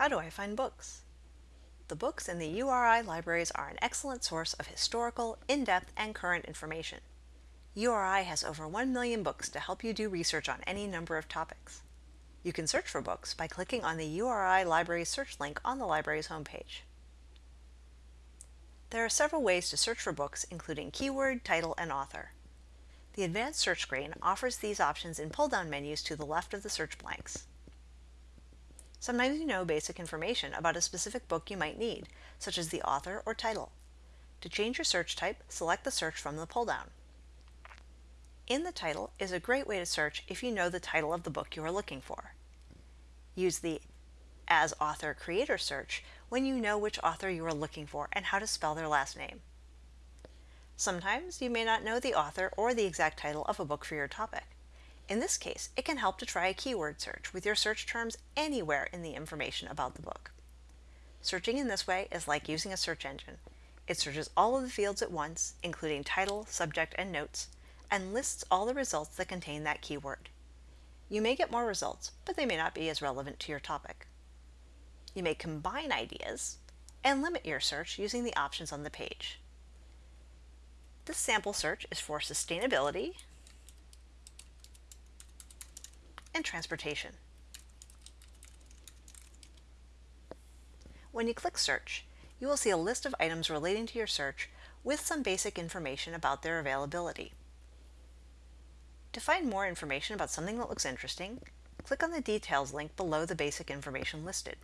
How do I find books? The books in the URI libraries are an excellent source of historical, in-depth, and current information. URI has over 1 million books to help you do research on any number of topics. You can search for books by clicking on the URI Library search link on the library's homepage. There are several ways to search for books, including keyword, title, and author. The advanced search screen offers these options in pull-down menus to the left of the search blanks. Sometimes you know basic information about a specific book you might need, such as the author or title. To change your search type, select the search from the pull-down. In the title is a great way to search if you know the title of the book you are looking for. Use the As Author Creator search when you know which author you are looking for and how to spell their last name. Sometimes you may not know the author or the exact title of a book for your topic. In this case, it can help to try a keyword search with your search terms anywhere in the information about the book. Searching in this way is like using a search engine. It searches all of the fields at once, including title, subject, and notes, and lists all the results that contain that keyword. You may get more results, but they may not be as relevant to your topic. You may combine ideas and limit your search using the options on the page. This sample search is for sustainability, and transportation. When you click Search, you will see a list of items relating to your search with some basic information about their availability. To find more information about something that looks interesting, click on the Details link below the basic information listed.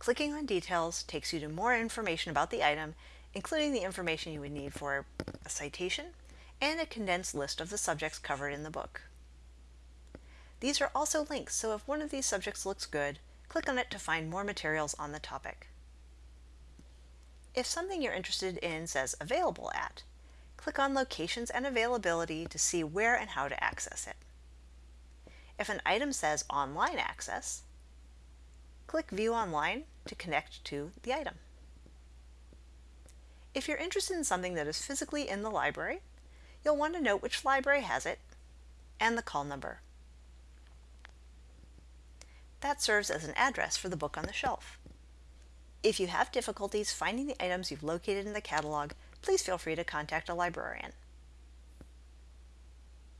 Clicking on Details takes you to more information about the item, including the information you would need for a citation and a condensed list of the subjects covered in the book. These are also links, so if one of these subjects looks good, click on it to find more materials on the topic. If something you're interested in says Available At, click on Locations and Availability to see where and how to access it. If an item says Online Access, click View Online to connect to the item. If you're interested in something that is physically in the library, you'll want to note which library has it and the call number. That serves as an address for the book on the shelf. If you have difficulties finding the items you've located in the catalog, please feel free to contact a librarian.